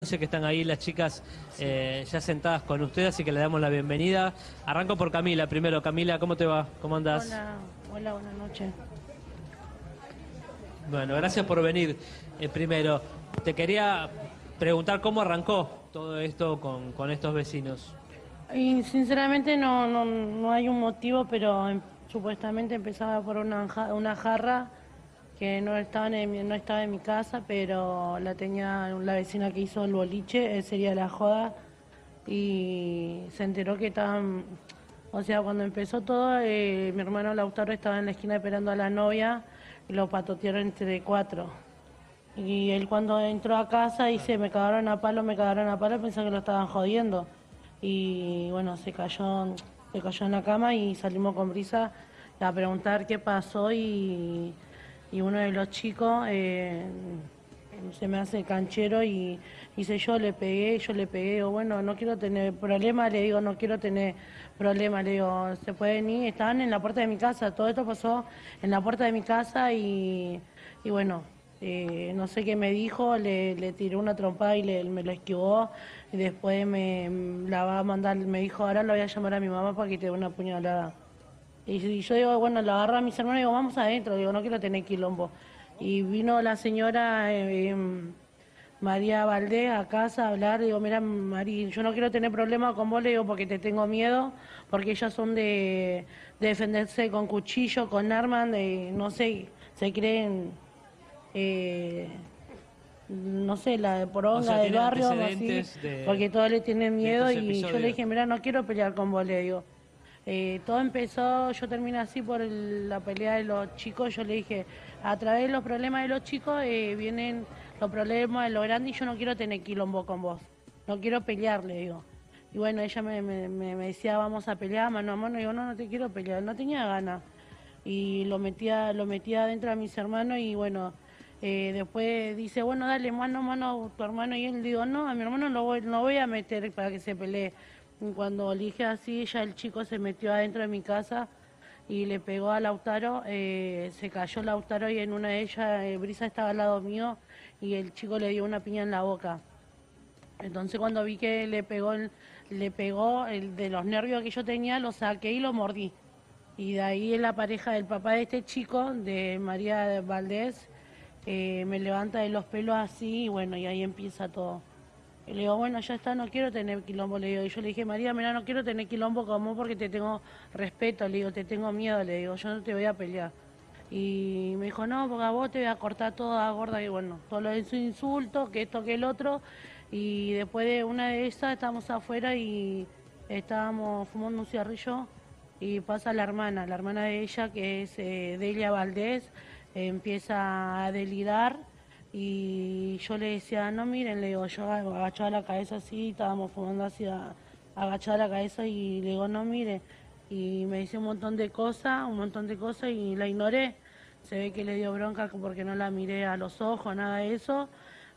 Sé que están ahí las chicas eh, ya sentadas con usted, así que le damos la bienvenida. Arranco por Camila primero. Camila, ¿cómo te va? ¿Cómo andas? Hola, hola, buenas noches. Bueno, gracias por venir. Eh, primero, te quería preguntar cómo arrancó todo esto con, con estos vecinos. Y sinceramente no, no, no hay un motivo, pero em, supuestamente empezaba por una, una jarra que no estaba, en no estaba en mi casa, pero la tenía la vecina que hizo el boliche, eh, sería la joda, y se enteró que estaban, o sea, cuando empezó todo, eh, mi hermano Lautaro estaba en la esquina esperando a la novia y lo patotearon entre cuatro. Y él cuando entró a casa dice, me cagaron a palo, me cagaron a palo, pensé que lo estaban jodiendo. Y bueno, se cayó, se cayó en la cama y salimos con brisa a preguntar qué pasó y, y uno de los chicos eh, se me hace canchero y dice yo le pegué, yo le pegué, digo, bueno, no quiero tener problemas, le digo, no quiero tener problemas, le digo, se pueden ir, estaban en la puerta de mi casa, todo esto pasó en la puerta de mi casa y, y bueno, eh, no sé qué me dijo, le, le tiré una trompada y me lo esquivó. Y después me la va a mandar, me dijo, ahora lo voy a llamar a mi mamá para que te dé una puñalada. Y, yo digo, bueno, lo agarra a mis hermanos y digo, vamos adentro, digo, no quiero tener quilombo. Y vino la señora eh, em, María Valdés a casa a hablar, digo, mira, María, yo no quiero tener problemas con vos, le digo, porque te tengo miedo, porque ellas son de, de defenderse con cuchillo, con armas, de, no sé, se creen, eh, no sé, la de poronga O sea, del barrio, así, de- porque todos le tienen miedo y yo le dije, mira, no quiero pelear con vos, le digo. Eh, todo empezó, yo terminé así por la pelea de los chicos, yo le dije, a través de los problemas de los chicos eh, vienen los problemas de los grandes y yo no quiero tener quilombo con vos, no quiero pelear, le digo. Y bueno, ella me, decía, vamos a pelear mano a mano, y digo, no, no te quiero pelear, no tenía ganas. Y lo metía, lo metía adentro a mis hermanos y bueno, eh, después dice, bueno, dale mano a mano a tu hermano y él digo, no, a mi hermano lo voy, no voy a meter para que se pelee. Cuando dije así, ya el chico se metió adentro de mi casa y le pegó a Lautaro, eh, se cayó Lautaro y en una de ellas, eh, Brisa estaba al lado mío y el chico le dio una piña en la boca. Entonces cuando vi que le pegó, le pegó el de los nervios que yo tenía, lo saqué y lo mordí. Y de ahí la pareja del papá de este chico, de María Valdés, eh, me levanta de los pelos así y bueno, y ahí empieza todo. Y le digo, bueno, ya está, no quiero tener quilombo, le digo. Y yo le dije, María, mira, no quiero tener quilombo con vos porque te tengo respeto, le digo, te tengo miedo, le digo, yo no te voy a pelear. Y me dijo, no, porque a vos te voy a cortar toda gorda, y bueno, todo lo de su insulto, que esto, que el otro. Y después de una de esas, estábamos afuera y estábamos fumando un cigarrillo y pasa la hermana, la hermana de ella, que es eh, Delia Valdés, empieza a delirar y yo le decía, no miren, le digo, yo agachaba la cabeza así, estábamos fumando así, a- agachada la cabeza y le digo, no mire, y me dice un montón de cosas, un montón de cosas y la ignoré. Se ve que le dio bronca porque no la miré a los ojos, nada de eso.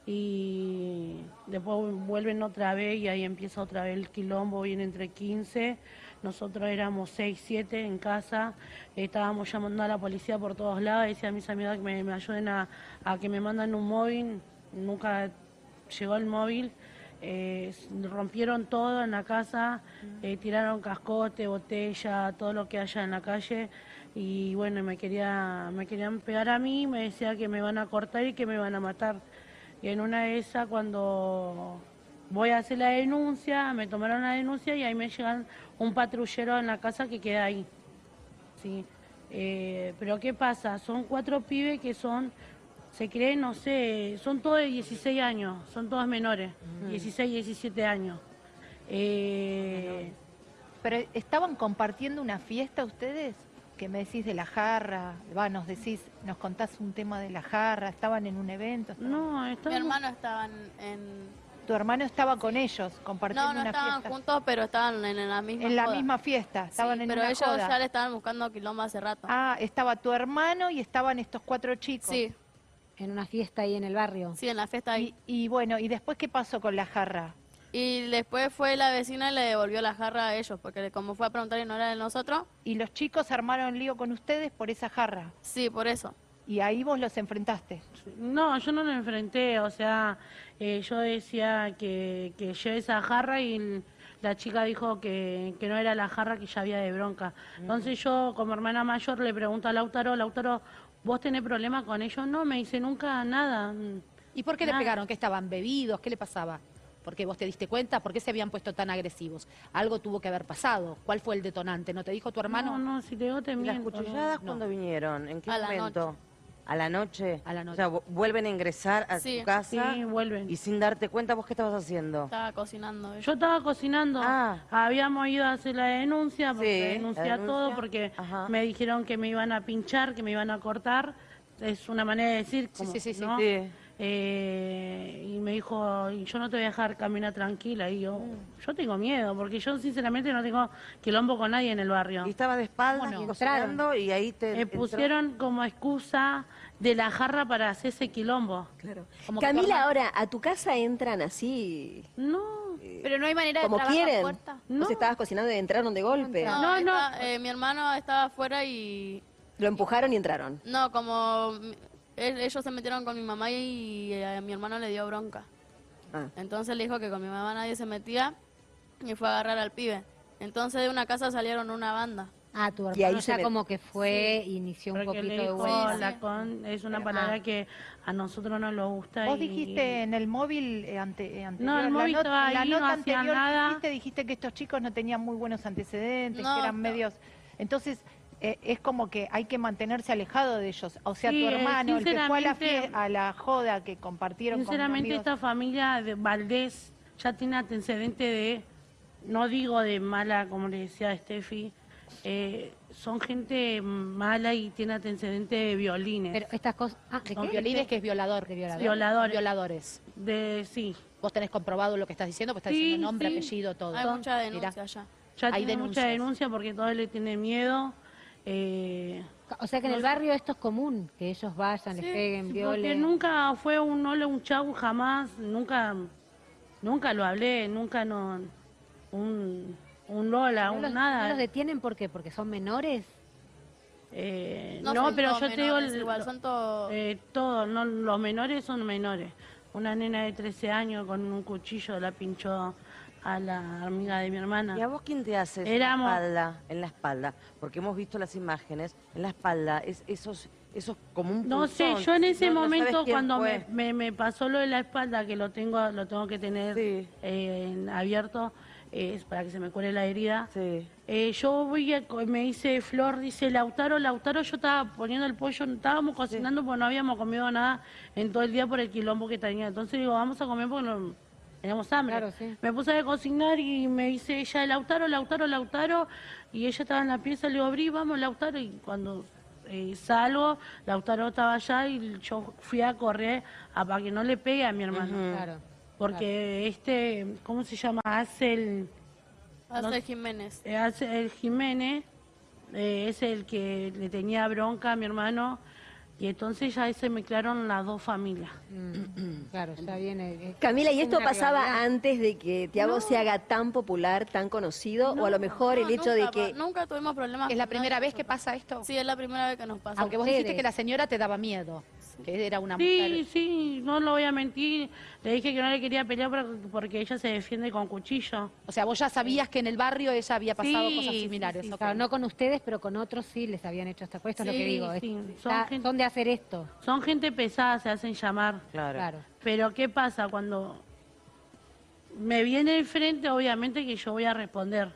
Y después vuelven otra vez y ahí empieza otra vez el quilombo, viene entre 15. Nosotros éramos 6, 7 en casa, estábamos llamando a la policía por todos lados, decía a mis amigas que me, me ayuden a, a que me mandan un móvil, nunca llegó el móvil. Eh, rompieron todo en la casa, eh, tiraron cascote, botella, todo lo que haya en la calle y bueno, me quería, me querían pegar a mí, me decía que me van a cortar y que me van a matar. Y en una de esas cuando voy a hacer la denuncia, me tomaron la denuncia y ahí me llegan un patrullero en la casa que queda ahí. Sí. Eh, pero ¿qué pasa? Son cuatro pibes que son, se creen, no sé, son todos de 16 años, son todos menores, 16, 17 años. Eh, Pero estaban compartiendo una fiesta ustedes, que me decís de la jarra, va, nos decís, nos contás un tema de la jarra, estaban en un evento. estaban- no, Mi estábamos- hermano estaban en... Tu hermano estaba con ellos, compartiendo No, no una estaban fiesta. juntos, pero estaban en, en la misma En la joda. misma fiesta, Sí, estaban en pero una ellos joda. ya le estaban buscando quilombo hace rato. Ah, estaba tu hermano y estaban estos cuatro chicos. sí, En una fiesta ahí en el barrio. sí, en la fiesta ahí. Y, y bueno, ¿y después qué pasó con la jarra? Y después fue la vecina y le devolvió la jarra a ellos, porque como fue a preguntar y no era de nosotros, ¿Y los chicos armaron lío con ustedes por esa jarra? sí, por eso. Y ahí vos los enfrentaste. No, yo no lo enfrenté, o sea, eh, yo decía que, que lleve esa jarra y la chica dijo que, que no era la jarra que ya había de bronca. Entonces yo, como hermana mayor, le pregunto a Lautaro, Lautaro, ¿vos tenés problema con ellos? No, me dice nunca nada. ¿Y por qué le pegaron? ¿Que estaban bebidos? ¿Qué le pasaba? ¿Por qué vos te diste cuenta? ¿Por qué se habían puesto tan agresivos? Algo tuvo que haber pasado. ¿Cuál fue el detonante? ¿No te dijo tu hermano? No, no, si te digo te ¿Y las miento. no. cuchilladas cuándo vinieron? ¿En qué A la momento? ¿A la noche? A la noche. O sea, vu- vuelven a ingresar a Sí. tu casa Sí, vuelven. y sin darte cuenta, ¿vos qué estabas haciendo? Estaba cocinando. ella. Yo estaba cocinando, Ah. habíamos ido a hacer la denuncia, porque Sí, denuncié denuncia. todo, porque Ajá. me dijeron que me iban a pinchar, que me iban a cortar. Es una manera de decir, como, sí, sí, sí. ¿no? Sí. Eh, y me dijo, "Y yo no te voy a dejar caminar tranquila. Y yo, Mm. yo tengo miedo, porque yo sinceramente no tengo quilombo con nadie en el barrio. Y estaba de espaldas Bueno, y ahí te Me entró- pusieron como excusa de la jarra para hacer ese quilombo. Claro. Como Camila, ahora, ¿a tu casa entran así? No, Pero no hay manera de como trabar la quieren? puerta. No. ¿Vos estabas cocinando y entraron de golpe? No, No, no. está- eh, mi hermano estaba afuera y Lo empujaron y entraron. no, como ellos se metieron con mi mamá y, eh, a mi hermano le dio bronca. Ah. Entonces le dijo que con mi mamá nadie se metía y fue a agarrar al pibe. Entonces de una casa salieron una banda. Ah, tu Y ahí hermano se ya met- como que fue, inició un porque le poquito de dijo, la con, es una palabra que a nosotros no nos gusta. Vos y- dijiste en el móvil eh, ante, eh, anterior, No, el la móvil not- estaba la ahí, no nota hacía anterior que nada. hiciste, dijiste que estos chicos no tenían muy buenos antecedentes, No, que eran no. medios... Entonces, eh, es como que hay que mantenerse alejado de ellos. O sea, Sí, tu eh, hermano, el que fue a la, sinceramente- a la joda que compartieron Sinceramente, con amigos. esta familia de Valdés ya tiene antecedente de, no digo de mala, como le decía Steffi, eh, son gente mala y tiene antecedente de violines. Pero estas cosas... Ah, ¿de Con qué? violines que es violador. De violador. Violadores. Violadores. de, sí, Vos tenés comprobado lo que estás diciendo, pues estás Sí, diciendo nombre, sí. apellido, todo. Hay mucha Mirá. denuncia allá. ya Hay tiene denuncias. mucha denuncia porque todos le tienen miedo. Eh, O sea que en el barrio esto es común, que ellos vayan, les peguen, porque violen. nunca fue un hola, un chau, jamás, nunca, nunca lo hablé, nunca no, un, un lola, ¿No un los, nada. no los detienen por qué? ¿Porque son menores? Eh, No pero yo te digo, el- igual, son todos- eh, todos, no, los menores son menores. Una nena de 13 años con un cuchillo la pinchó a la amiga de mi hermana. ¿Y a vos quién te hace Éramos- en la espalda? En la espalda, porque hemos visto las imágenes, en la espalda, es, esos, esos como un No sé, yo en ese No- momento cuando me, me- me pasó lo de la espalda, que lo tengo lo tengo que tener Sí. eh, abierto eh, para que se me cure la herida, Sí. eh, yo voy a, me dice Flor, dice Lautaro, Lautaro, yo estaba poniendo el pollo, estábamos cocinando porque no habíamos comido nada en todo el día por el quilombo que tenía. Entonces digo, vamos a comer porque no, teníamos hambre. Claro, sí. Me puse a cocinar y me dice ella, Lautaro, Lautaro, Lautaro, y ella estaba en la pieza, le digo, abrí, vamos, Lautaro, y cuando eh, salgo, Lautaro estaba allá y yo fui a correr a, para que no le pegue a mi hermano. Claro. Porque este, ¿cómo se llama? Hace el... Hace Jiménez. Eh, hace- el Jiménez eh, es el que le tenía bronca a mi hermano y entonces ya ahí se mezclaron las dos familias. Mm, claro, ya viene... eh, Camila, ¿y es esto pasaba antes de que Tiago se haga tan popular, tan conocido? ¿O a lo mejor el hecho de nunca que... Nunca tuvimos problemas. ¿Es la primera vez que pasa esto? Sí, es la primera vez que nos pasa. Aunque vos dijiste que la señora te daba miedo, era una Sí, mujer. sí, no lo voy a mentir. Le dije que no le quería pelear por- porque ella se defiende con cuchillo. O sea, vos ya sabías que en el barrio ella había pasado Sí, cosas similares. sí. Claro, no con ustedes, pero con otros sí les habían hecho esta cuesta, es lo que digo. sí, es- son está- gente- son de hacer esto. Son gente pesada, se hacen llamar. Claro. Claro. Pero ¿qué pasa cuando me viene enfrente? Obviamente que yo voy a responder.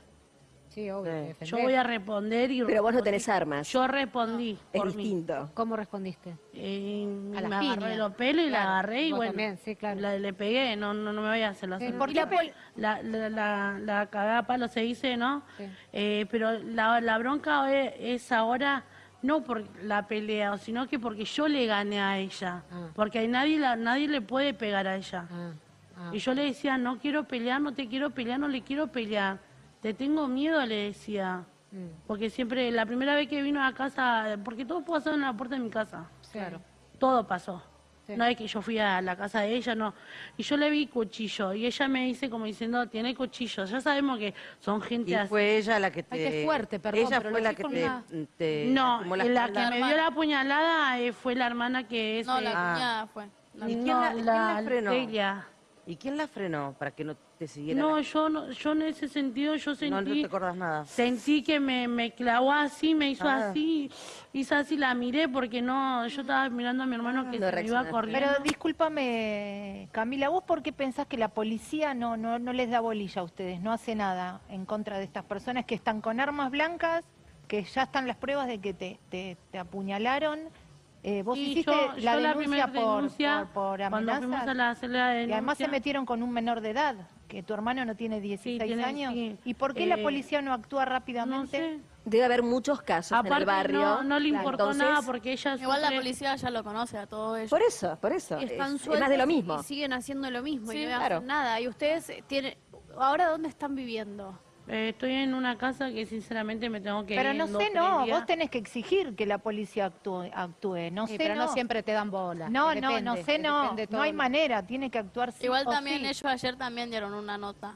Sí, obvio. Sí. defender. Yo voy a responder y... Pero vos no respondí. tenés armas. Yo respondí. Es por mí. distinto. ¿Cómo respondiste? Eh, A me las agarré piñas. los pelos y Claro, la agarré y vos bueno, también, sí, claro. la- le pegué, no, no, no me voy a hacer la Sí. sola. ¿Por qué la, pol- la, la, la, la cagada a palo se dice, ¿no? Sí. Eh, pero la, la bronca es, es ahora no por la pelea, sino que porque yo le gané a ella. Ah. Porque a nadie, la, nadie le puede pegar a ella. Ah, ah. Y yo le decía, no quiero pelear, no te quiero pelear, no le quiero pelear. Te tengo miedo, le decía. Mm, Porque siempre, la primera vez que vino a casa, porque todo pasó en la puerta de mi casa. claro. Todo pasó. No es que yo fui a la casa de ella, no. Y yo le vi cuchillo y ella me dice como diciendo, tiene cuchillo. Ya sabemos que son gente Y así. fue ella la que te... Ay, qué fuerte, perdón, Ella pero fue la que te, una- te No, la la que me dio la puñalada eh, fue la hermana que es... No, la Ah. cuñada fue. La- ¿Y quién no, la- quién la frenó? Delia. ¿Y quién la frenó para que no te siguiera? No, la- yo no, yo en ese sentido yo no, no sentí, te acordás nada. sentí que me, me clavó así, me hizo Ah. así, hizo así, la miré porque no, yo estaba mirando a mi hermano que No se iba corriendo. Pero discúlpame, Camila, ¿vos por qué pensás que la policía no, no, no les da bolilla a ustedes, no hace nada en contra de estas personas que están con armas blancas, que ya están las pruebas de que te, te, te apuñalaron? Eh, vos Sí, hiciste yo- la yo denuncia primera por, denuncia, por, por cuando fuimos amenazas a la, y además se metieron con un menor de edad, que tu hermano no tiene 16 tiene- años. sí. ¿Y por qué la Eh, policía no actúa no rápidamente? sé. Debe haber muchos casos en el Aparte barrio. no, no le importó entonces, nada porque ella Igual la policía ya lo conoce a todo ello. Por eso, por eso. Es, están es sueltos más de lo y- mismo. Y siguen haciendo lo mismo Sí, y no claro. hacen nada. Y ustedes tienen... ¿Ahora dónde están viviendo? Eh, estoy en una casa que sinceramente me tengo que Pero ir no sé, no, días. vos tenés que exigir que la policía actúe, actúe. no Sí, sé, pero no. no. siempre te dan bola. No, no, no sé, no, no hay manera, tiene que actuar sí Igual también sí. ellos ayer también dieron una nota.